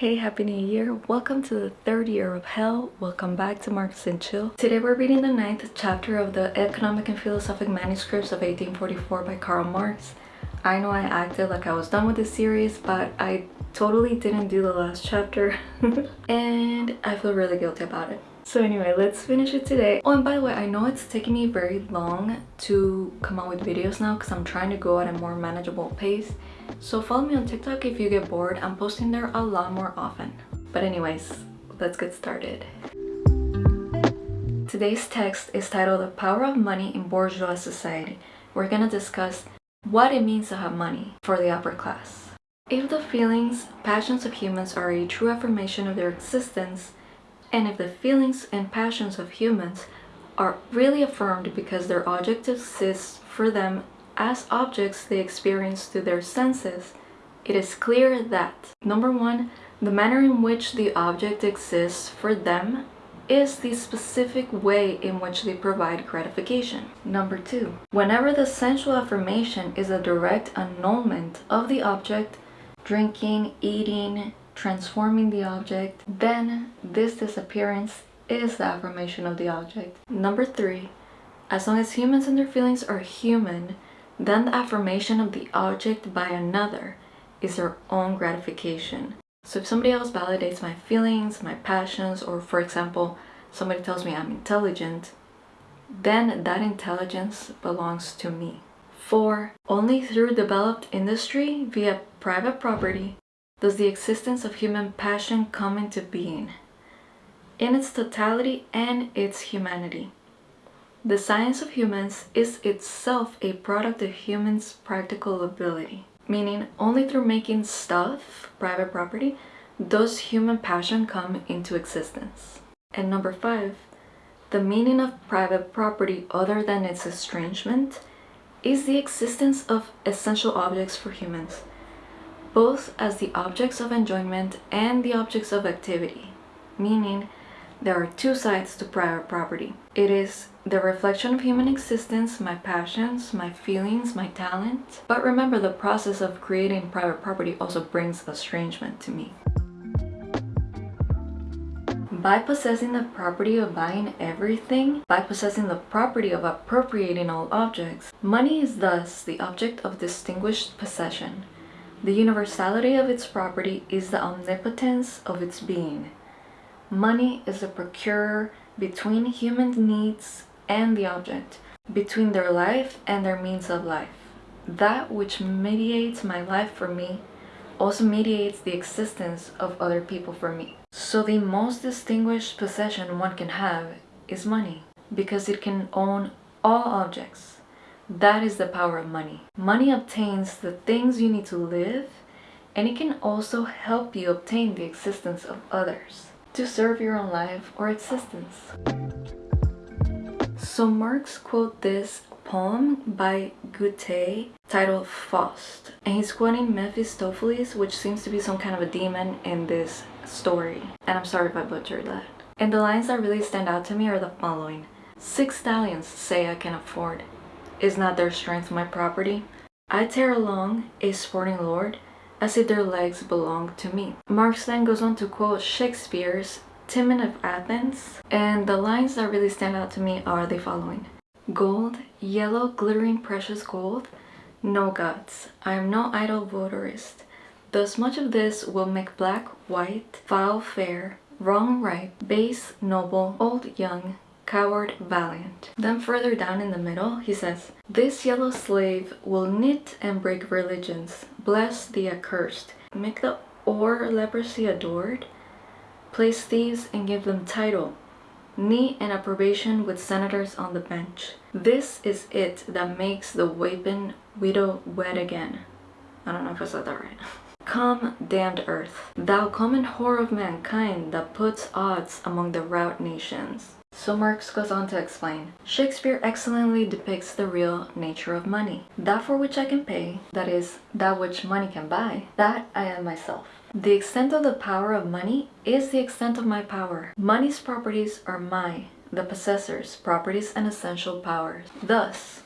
Hey, Happy New Year! Welcome to the third year of hell. Welcome back to Marx and Chill. Today we're reading the ninth chapter of the Economic and Philosophic Manuscripts of 1844 by Karl Marx. I know I acted like I was done with this series, but I totally didn't do the last chapter and I feel really guilty about it. So anyway, let's finish it today. Oh, and by the way, I know it's taking me very long to come out with videos now because I'm trying to go at a more manageable pace. So follow me on TikTok if you get bored. I'm posting there a lot more often. But anyways, let's get started. Today's text is titled The Power of Money in Bourgeois Society. We're gonna discuss what it means to have money for the upper class. If the feelings, passions of humans are a true affirmation of their existence, and if the feelings and passions of humans are really affirmed because their object exists for them as objects they experience through their senses, it is clear that number one, the manner in which the object exists for them is the specific way in which they provide gratification. Number two, whenever the sensual affirmation is a direct annulment of the object, drinking, eating, transforming the object, then this disappearance is the affirmation of the object. Number three, as long as humans and their feelings are human, then the affirmation of the object by another is their own gratification. So if somebody else validates my feelings, my passions, or for example, somebody tells me I'm intelligent, then that intelligence belongs to me. 4. Only through developed industry via private property does the existence of human passion come into being, in its totality and its humanity. The science of humans is itself a product of humans' practical ability, meaning only through making stuff, private property, does human passion come into existence. And number five, the meaning of private property other than its estrangement is the existence of essential objects for humans, both as the objects of enjoyment and the objects of activity, meaning there are two sides to private property. It is the reflection of human existence, my passions, my feelings, my talent. But remember, the process of creating private property also brings estrangement to me. By possessing the property of buying everything, by possessing the property of appropriating all objects, money is thus the object of distinguished possession. The universality of its property is the omnipotence of its being. Money is a procurer between human needs and the object, between their life and their means of life. That which mediates my life for me also mediates the existence of other people for me. So the most distinguished possession one can have is money, because it can own all objects. That is the power of money. Money obtains the things you need to live and it can also help you obtain the existence of others to serve your own life or existence. So Marx quote this poem by Goethe titled Faust and he's quoting Mephistopheles which seems to be some kind of a demon in this story and I'm sorry if I butchered that. And the lines that really stand out to me are the following. Six stallions say I can afford is not their strength my property? I tear along, a sporting lord, as if their legs belonged to me. Marx then goes on to quote Shakespeare's Timon of Athens, and the lines that really stand out to me are the following. Gold, yellow, glittering precious gold, no gods, I am no idle votarist. Thus much of this will make black white, foul fair, wrong right, base noble, old young, coward valiant. Then further down in the middle he says, This yellow slave will knit and break religions, bless the accursed, make the or leprosy adored, place thieves and give them title, knee and approbation with senators on the bench. This is it that makes the weapon widow wed again. I don't know if I said that right. Come, damned earth, thou common whore of mankind that puts odds among the rout nations. So Marx goes on to explain, Shakespeare excellently depicts the real nature of money. That for which I can pay, that is, that which money can buy, that I am myself. The extent of the power of money is the extent of my power. Money's properties are my, the possessor's, properties and essential powers. Thus,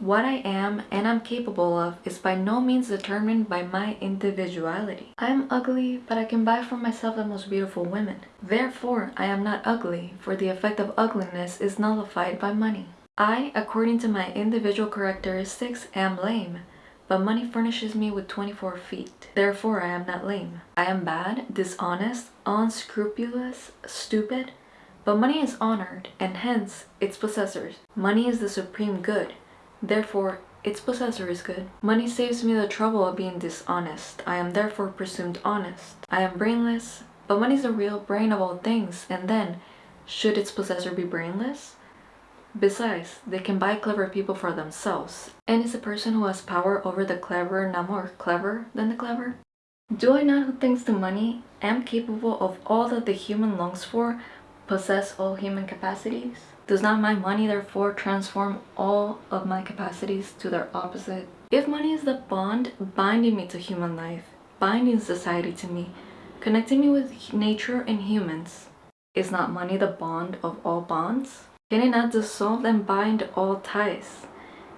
What I am and I'm capable of is by no means determined by my individuality. I am ugly, but I can buy for myself the most beautiful women. Therefore, I am not ugly, for the effect of ugliness is nullified by money. I, according to my individual characteristics, am lame, but money furnishes me with 24 feet. Therefore, I am not lame. I am bad, dishonest, unscrupulous, stupid, but money is honored, and hence its possessors. Money is the supreme good, therefore its possessor is good. Money saves me the trouble of being dishonest. I am therefore presumed honest. I am brainless, but money is the real brain of all things, and then, should its possessor be brainless? Besides, they can buy clever people for themselves. And is a person who has power over the clever not more clever than the clever? Do I not who thanks to money am capable of all that the human longs for possess all human capacities? Does not my money therefore transform all of my capacities to their opposite? If money is the bond binding me to human life, binding society to me, connecting me with nature and humans, is not money the bond of all bonds? Can it not dissolve and bind all ties?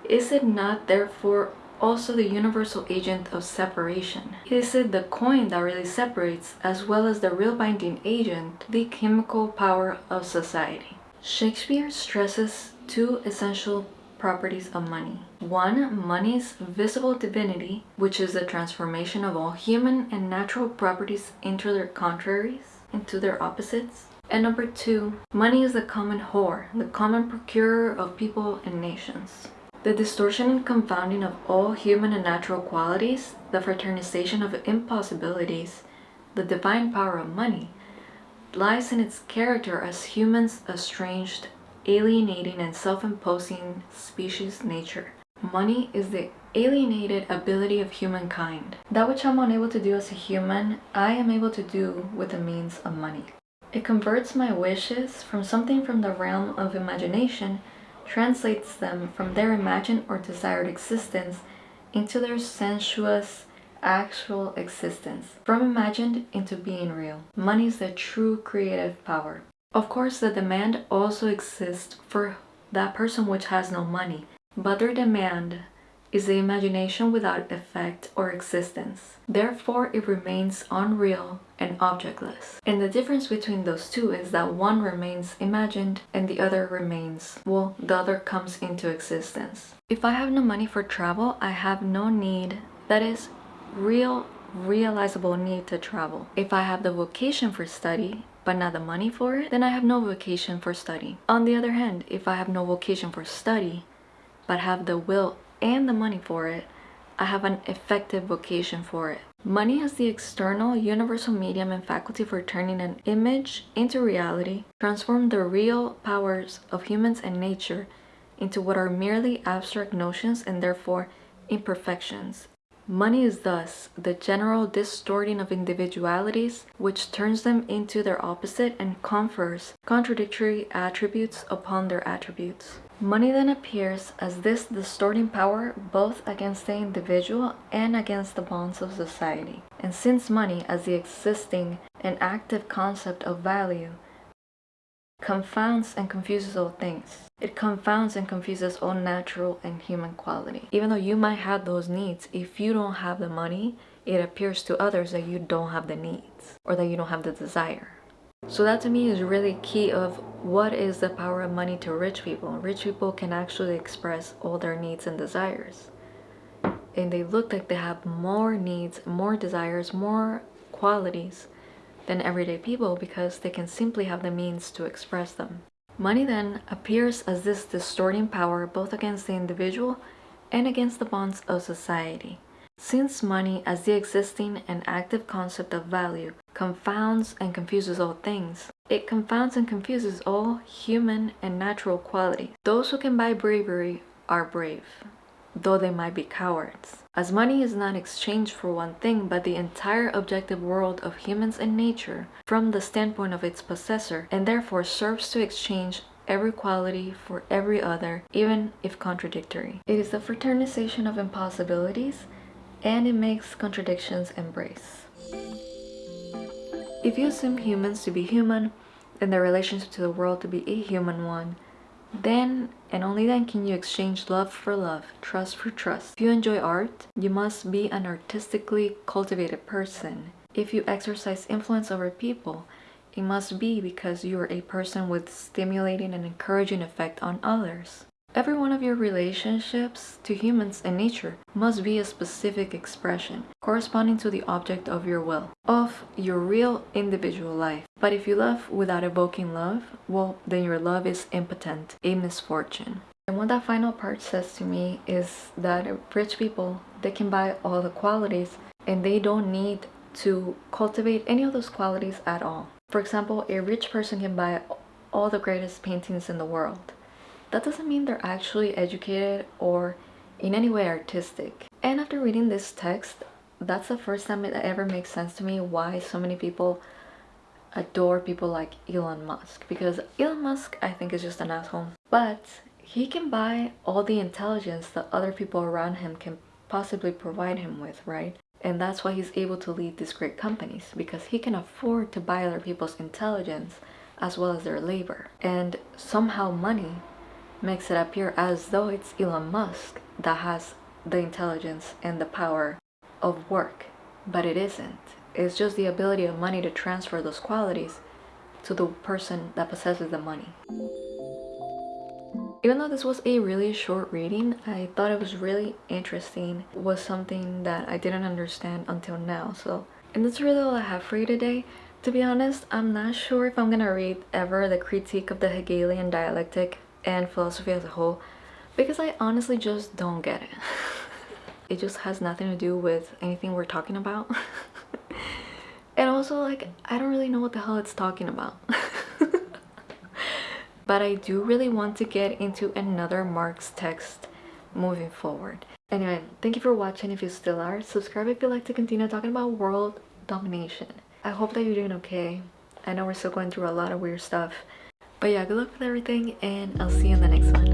Is it not therefore also the universal agent of separation. Is it the coin that really separates, as well as the real binding agent, the chemical power of society? Shakespeare stresses two essential properties of money. One, money's visible divinity, which is the transformation of all human and natural properties into their contraries, into their opposites. And number two, money is the common whore, the common procurer of people and nations. The distortion and confounding of all human and natural qualities, the fraternization of impossibilities, the divine power of money, lies in its character as humans' estranged, alienating and self-imposing species nature. Money is the alienated ability of humankind. That which I'm unable to do as a human, I am able to do with the means of money. It converts my wishes from something from the realm of imagination translates them from their imagined or desired existence into their sensuous, actual existence, from imagined into being real. Money is the true creative power. Of course, the demand also exists for that person which has no money, but their demand is the imagination without effect or existence. Therefore, it remains unreal and objectless. And the difference between those two is that one remains imagined and the other remains, well, the other comes into existence. If I have no money for travel, I have no need, that is, real, realizable need to travel. If I have the vocation for study, but not the money for it, then I have no vocation for study. On the other hand, if I have no vocation for study, but have the will and the money for it, I have an effective vocation for it. Money has the external, universal medium and faculty for turning an image into reality, transform the real powers of humans and nature into what are merely abstract notions and therefore imperfections. Money is thus the general distorting of individualities which turns them into their opposite and confers contradictory attributes upon their attributes. Money then appears as this distorting power both against the individual and against the bonds of society. And since money, as the existing and active concept of value, confounds and confuses all things. It confounds and confuses all natural and human quality. Even though you might have those needs, if you don't have the money, it appears to others that you don't have the needs or that you don't have the desire. So that to me is really key of what is the power of money to rich people. Rich people can actually express all their needs and desires. And they look like they have more needs, more desires, more qualities than everyday people because they can simply have the means to express them. Money then appears as this distorting power both against the individual and against the bonds of society. Since money as the existing and active concept of value confounds and confuses all things, it confounds and confuses all human and natural quality. Those who can buy bravery are brave, though they might be cowards. As money is not exchanged for one thing but the entire objective world of humans and nature from the standpoint of its possessor and therefore serves to exchange every quality for every other, even if contradictory. It is the fraternization of impossibilities and it makes contradictions embrace. If you assume humans to be human and their relationship to the world to be a human one, Then and only then can you exchange love for love, trust for trust. If you enjoy art, you must be an artistically cultivated person. If you exercise influence over people, it must be because you are a person with stimulating and encouraging effect on others. Every one of your relationships to humans and nature must be a specific expression corresponding to the object of your will, of your real individual life. But if you love without evoking love, well, then your love is impotent, a misfortune. And what that final part says to me is that rich people, they can buy all the qualities and they don't need to cultivate any of those qualities at all. For example, a rich person can buy all the greatest paintings in the world that doesn't mean they're actually educated or in any way artistic. And after reading this text, that's the first time it ever makes sense to me why so many people adore people like Elon Musk. Because Elon Musk, I think, is just an asshole. But he can buy all the intelligence that other people around him can possibly provide him with, right? And that's why he's able to lead these great companies because he can afford to buy other people's intelligence as well as their labor. And somehow money makes it appear as though it's Elon Musk that has the intelligence and the power of work, but it isn't. It's just the ability of money to transfer those qualities to the person that possesses the money. Even though this was a really short reading, I thought it was really interesting. It was something that I didn't understand until now. So, and that's really all I have for you today. To be honest, I'm not sure if I'm gonna read ever the critique of the Hegelian dialectic and philosophy as a whole because I honestly just don't get it. it just has nothing to do with anything we're talking about. and also like I don't really know what the hell it's talking about. but I do really want to get into another Marx text moving forward. Anyway, thank you for watching if you still are. Subscribe if you like to continue talking about world domination. I hope that you're doing okay. I know we're still going through a lot of weird stuff but yeah, good luck with everything and I'll see you in the next one.